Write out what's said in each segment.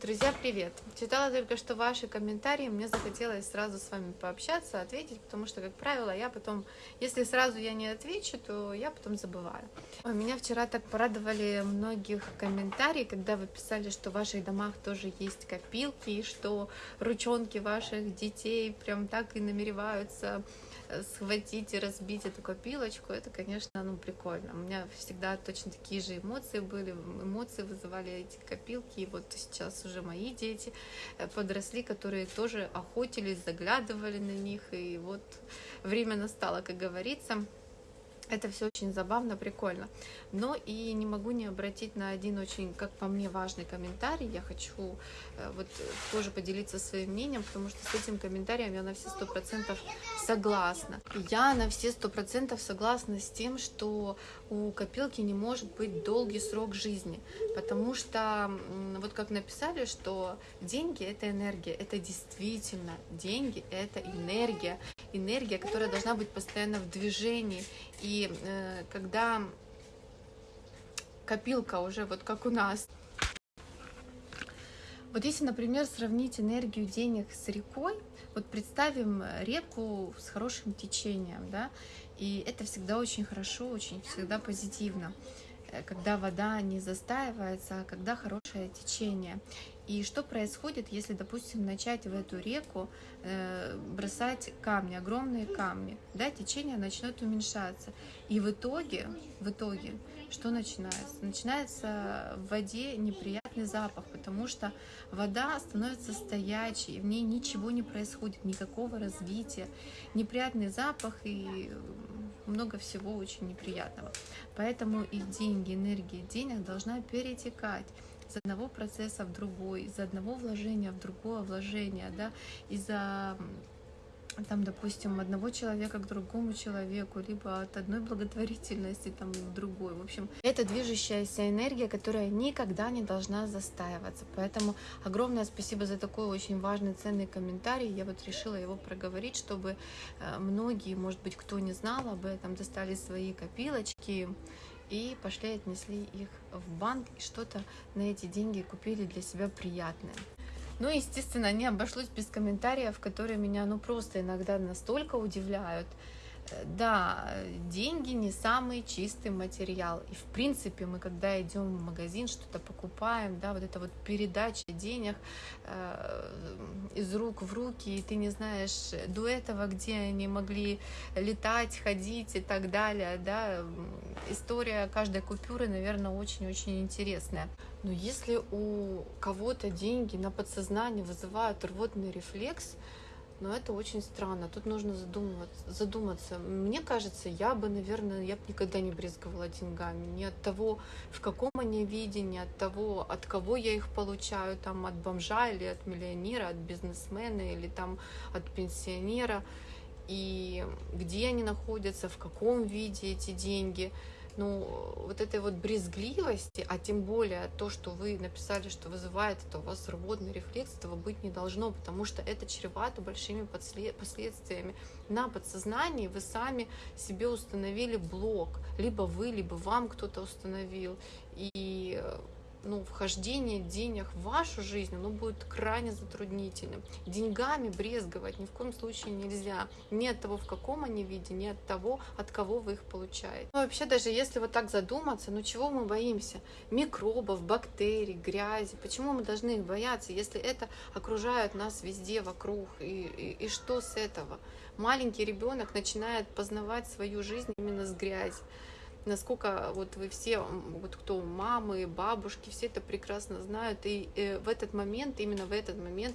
Друзья, привет! Читала только что ваши комментарии, мне захотелось сразу с вами пообщаться, ответить, потому что, как правило, я потом, если сразу я не отвечу, то я потом забываю. Меня вчера так порадовали многих комментарии, когда вы писали, что в ваших домах тоже есть копилки, и что ручонки ваших детей прям так и намереваются схватить и разбить эту копилочку, это, конечно, ну, прикольно. У меня всегда точно такие же эмоции были, эмоции вызывали эти копилки, и вот сейчас уже мои дети э, подросли, которые тоже охотились, заглядывали на них, и вот время настало, как говорится. Это все очень забавно, прикольно. Но и не могу не обратить на один очень, как по мне, важный комментарий. Я хочу э, вот тоже поделиться своим мнением, потому что с этим комментарием я на все сто процентов согласна. Я на все сто процентов согласна с тем, что у копилки не может быть долгий срок жизни, потому что вот как написали, что деньги это энергия, это действительно деньги, это энергия, энергия, которая должна быть постоянно в движении. И э, когда копилка уже вот как у нас, вот если, например, сравнить энергию денег с рекой, вот представим реку с хорошим течением, да, и это всегда очень хорошо, очень всегда позитивно, э, когда вода не застаивается, а когда хорошее течение. И что происходит, если, допустим, начать в эту реку э, бросать камни, огромные камни, да, течение начнет уменьшаться. И в итоге, в итоге, что начинается? Начинается в воде неприятный запах, потому что вода становится стоячей, в ней ничего не происходит, никакого развития, неприятный запах и много всего очень неприятного. Поэтому и деньги, энергия денег должна перетекать из одного процесса в другой, из одного вложения в другое вложение, да, из-за там, допустим, одного человека к другому человеку, либо от одной благотворительности там, к другой. В общем, это движущаяся энергия, которая никогда не должна застаиваться. Поэтому огромное спасибо за такой очень важный, ценный комментарий. Я вот решила его проговорить, чтобы э, многие, может быть, кто не знал об этом, достали свои копилочки, и пошли отнесли их в банк и что-то на эти деньги купили для себя приятное. Ну, естественно, не обошлось без комментариев, которые меня ну просто иногда настолько удивляют, да, деньги не самый чистый материал. И в принципе мы, когда идем в магазин, что-то покупаем, да, вот эта вот передача денег э, из рук в руки, и ты не знаешь до этого, где они могли летать, ходить и так далее, да, история каждой купюры, наверное, очень-очень интересная. Но если у кого-то деньги на подсознание вызывают рвотный рефлекс, но это очень странно. Тут нужно задумываться, задуматься. Мне кажется, я бы, наверное, я бы никогда не брезговала деньгами. Не от того, в каком они виде, не от того, от кого я их получаю, там, от бомжа или от миллионера, от бизнесмена или там от пенсионера. И где они находятся, в каком виде эти деньги – ну, вот этой вот брезгливости, а тем более то, что вы написали, что вызывает это у вас рвотный рефлекс, этого быть не должно, потому что это чревато большими последствиями. На подсознании вы сами себе установили блок, либо вы, либо вам кто-то установил, и ну, вхождение денег в вашу жизнь, оно будет крайне затруднительным. Деньгами брезговать ни в коем случае нельзя. Ни от того, в каком они виде, ни от того, от кого вы их получаете. Ну, вообще, даже если вот так задуматься, ну чего мы боимся? Микробов, бактерий, грязи. Почему мы должны их бояться, если это окружает нас везде вокруг? И, и, и что с этого? Маленький ребенок начинает познавать свою жизнь именно с грязи насколько вот вы все, вот кто мамы, бабушки, все это прекрасно знают, и э, в этот момент, именно в этот момент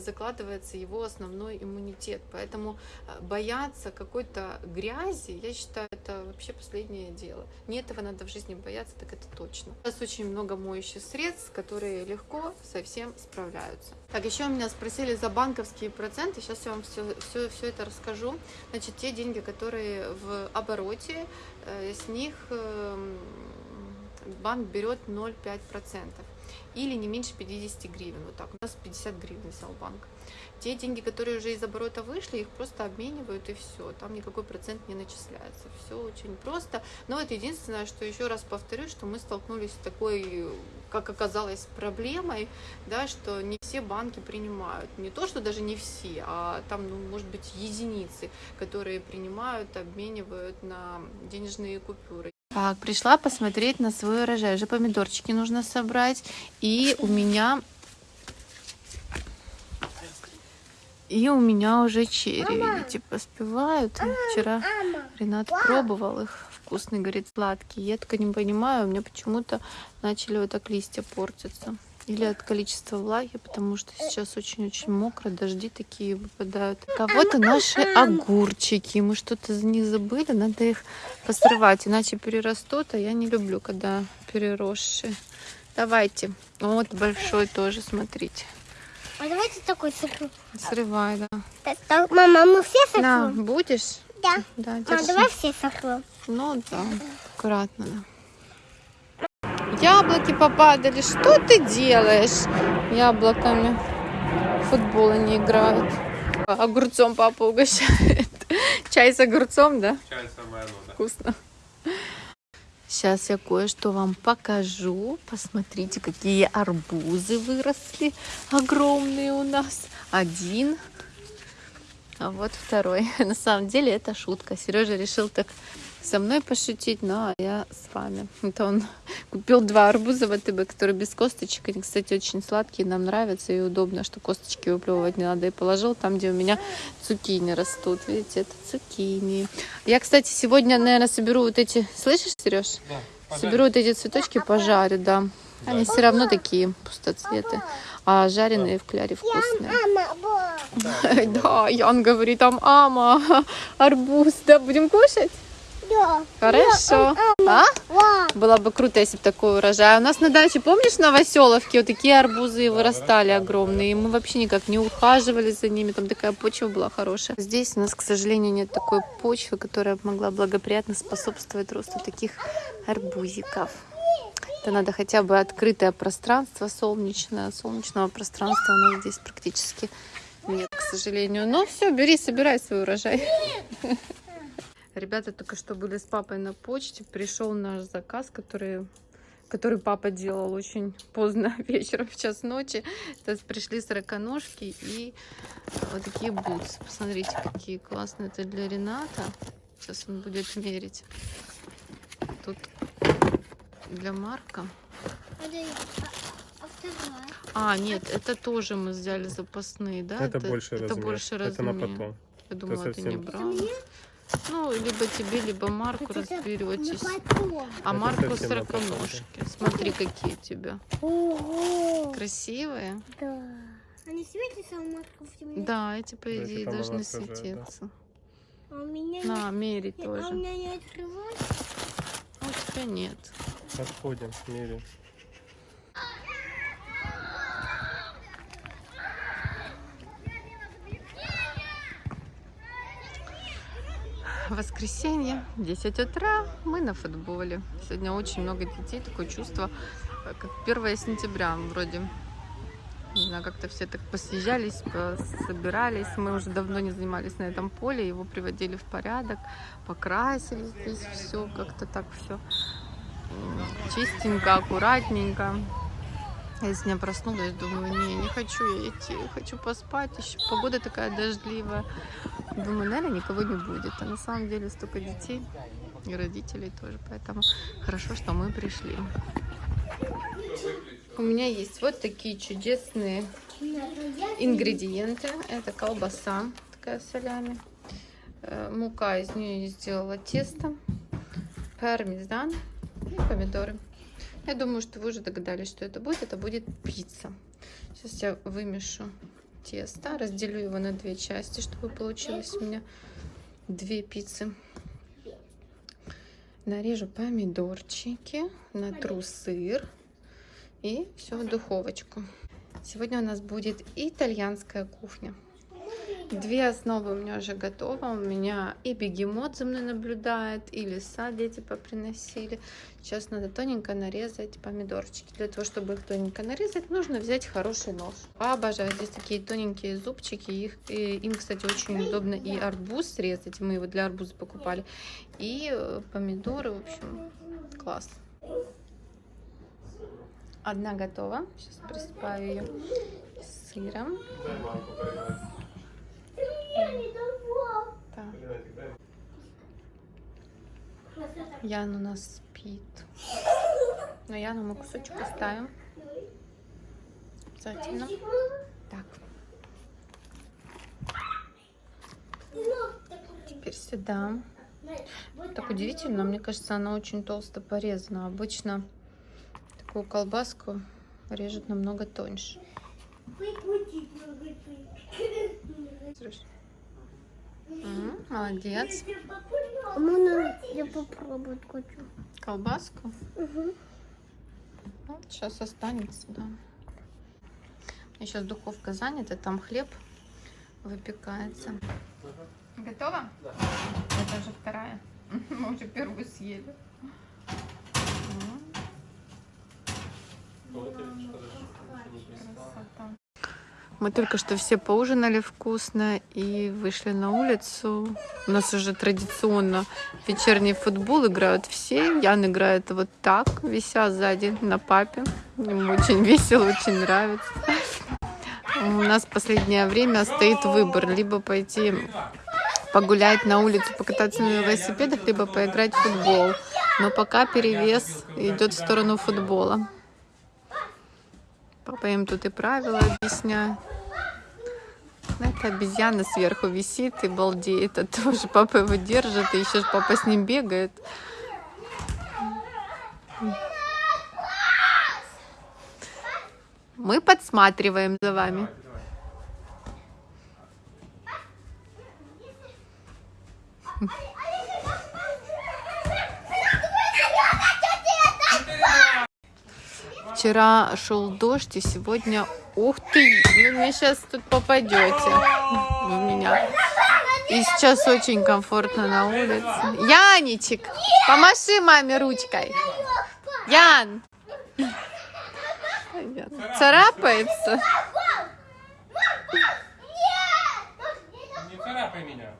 закладывается его основной иммунитет. Поэтому э, бояться какой-то грязи, я считаю, это вообще последнее дело. Не этого надо в жизни бояться, так это точно. Сейчас очень много моющих средств, которые легко совсем справляются. Так, еще у меня спросили за банковские проценты, сейчас я вам все, все, все это расскажу. Значит, те деньги, которые в обороте, с них эм, банк берет 0,5%. Или не меньше 50 гривен. Вот так, у нас 50 гривен взял банк. Те деньги, которые уже из оборота вышли, их просто обменивают и все. Там никакой процент не начисляется. Все очень просто. Но это единственное, что еще раз повторю, что мы столкнулись с такой, как оказалось, проблемой, да, что не все банки принимают. Не то, что даже не все, а там, ну, может быть, единицы, которые принимают, обменивают на денежные купюры. Так, пришла посмотреть на свой урожай. Уже помидорчики нужно собрать. И у меня... И у меня уже черри, видите, поспевают. Вчера Ренат пробовал их. Вкусный, говорит, сладкий. Я только не понимаю, у меня почему-то начали вот так листья портиться. Или от количества влаги, потому что сейчас очень-очень мокро, дожди такие выпадают. Вот и наши огурчики. Мы что-то за них забыли, надо их посрывать, иначе перерастут, а я не люблю, когда переросшие. Давайте. Вот большой тоже, смотрите. А давайте такой сырку. Срывай, да. Так, так, мама, мы все сорвем? На, будешь? Да. Да, Мам, давай все сорвем. Ну да, аккуратно. Да. Яблоки попадали. Что ты делаешь? Яблоками. В футбол они играют. Огурцом папа угощает. Чай с огурцом, да? Чай самое оно, да. Вкусно. Сейчас я кое-что вам покажу. Посмотрите, какие арбузы выросли. Огромные у нас. Один. А вот второй. На самом деле это шутка. Сережа решил так со мной пошутить, но я с вами. Это он купил два арбуза в АТБ, которые без косточек. Они, кстати, очень сладкие, нам нравятся и удобно, что косточки выплевывать не надо. И положил там, где у меня цукини растут. Видите, это цукини. Я, кстати, сегодня, наверное, соберу вот эти... Слышишь, Сереж? Да. Соберу вот эти цветочки, пожарю, да. Они все равно такие пустоцветы. А жареные в кляре вкусные. Да, Ян говорит, там ама, арбуз, да, будем кушать? Да. Хорошо. А? Было бы круто, если бы такой урожай. А у нас на даче, помнишь, на Новоселовке вот такие арбузы вырастали огромные. И мы вообще никак не ухаживали за ними. Там такая почва была хорошая. Здесь у нас, к сожалению, нет такой почвы, которая могла благоприятно способствовать росту таких арбузиков. Это надо хотя бы открытое пространство солнечное. Солнечного пространства у нас здесь практически нет, к сожалению. Но все, бери, собирай свой урожай. Ребята только что были с папой на почте. Пришел наш заказ, который, который папа делал очень поздно вечером, в час ночи. Есть пришли сороконожки и вот такие бутсы. Посмотрите, какие классные. Это для Рената. Сейчас он будет мерить. Тут для Марка. А нет, это тоже мы взяли запасные, да? Это, больше это размер. больше Это на размер. потом. Я думала, ты не брала. Ну, либо тебе, либо Марку на разберетесь. А Марку на сороконожки. Смотри, какие у тебя. Ого. Красивые. Да. Они светятся, а матка в темноте? Да, эти, по эти идее, там должны отражает, да. светиться. А у меня не- На, мерить А у тоже. меня не открывается? А у тебя нет. Отходим, меряем. Воскресенье, 10 утра, мы на футболе. Сегодня очень много детей, такое чувство, э, как 1 сентября вроде. Не знаю, как-то все так посъезжались, собирались. Мы уже давно не занимались на этом поле, его приводили в порядок, покрасили здесь все, как-то так все чистенько, аккуратненько. Я сегодня проснулась, думаю, не, не хочу я идти, хочу поспать. Еще погода такая дождливая. Думаю, наверное, никого не будет. А на самом деле столько детей и родителей тоже. Поэтому хорошо, что мы пришли. У меня есть вот такие чудесные ингредиенты. Это колбаса такая солями. Э, Мука из нее я сделала тесто. Пармезан и помидоры. Я думаю, что вы уже догадались, что это будет. Это будет пицца. Сейчас я вымешу тесто, разделю его на две части, чтобы получилось у меня две пиццы. Нарежу помидорчики, натру сыр и все в духовочку. Сегодня у нас будет итальянская кухня. Две основы у меня уже готовы. У меня и бегемот за мной наблюдает, и лиса дети поприносили. Сейчас надо тоненько нарезать помидорчики. Для того, чтобы их тоненько нарезать, нужно взять хороший нож. Обожаю. Здесь такие тоненькие зубчики. Их, и, им, кстати, очень удобно и арбуз срезать. Мы его для арбуза покупали. И э, помидоры, в общем, класс. Одна готова. Сейчас присыпаю ее сыром. Так. Ян у нас спит. Но Яну мы кусочек оставим. Обязательно. Так. Теперь сюда. Так удивительно, мне кажется, она очень толсто порезана. Обычно такую колбаску режут намного тоньше. М, Молодец. Можно я попробовать хочу? Колбаску. Угу. Вот, сейчас останется, да. У меня сейчас духовка занята, там хлеб выпекается. Готово? Да. Это уже вторая. Мы уже первую съели. Красота. Мы только что все поужинали вкусно и вышли на улицу. У нас уже традиционно вечерний футбол играют все. Ян играет вот так, вися сзади на папе. Ему очень весело, очень нравится. У нас последнее время стоит выбор. Либо пойти погулять на улицу, покататься на велосипедах, либо поиграть в футбол. Но пока перевес идет в сторону футбола. Папа им тут и правила объясняет. Это обезьяна сверху висит и балдеет от что папа его держит, и еще ж папа с ним бегает. Мы подсматриваем за вами. Вчера шел дождь, и сегодня... Ух ты! Вы мне сейчас тут попадете в меня. И сейчас очень комфортно на улице. Яничек, помаши маме ручкой. Ян! Царапается. Не царапай меня.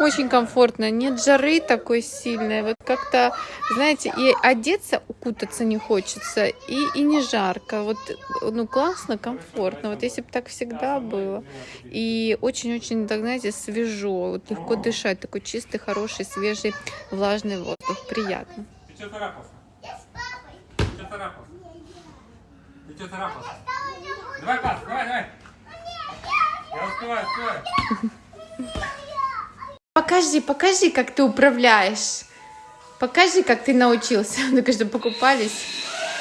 Очень комфортно, нет жары такой сильной. Вот как-то, знаете, и одеться, укутаться не хочется, и, и не жарко. Вот, ну, классно, комфортно. Вот если бы так всегда было. И очень-очень, так, знаете, свежо. Вот легко дышать. Такой чистый, хороший, свежий, влажный воздух. Приятно. Ты что царапался? Ты что царапался? Ты что царапался? Давай, пас, давай, давай. Я успеваю, успеваю. Покажи, покажи, как ты управляешь. Покажи, как ты научился. Ну, конечно, покупались.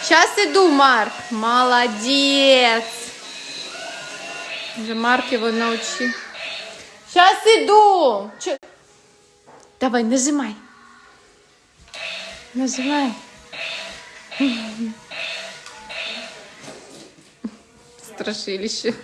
Сейчас иду, Марк. Молодец. Уже Марк его научил. Сейчас иду. Чё? Давай, нажимай. Нажимай. Страшилище.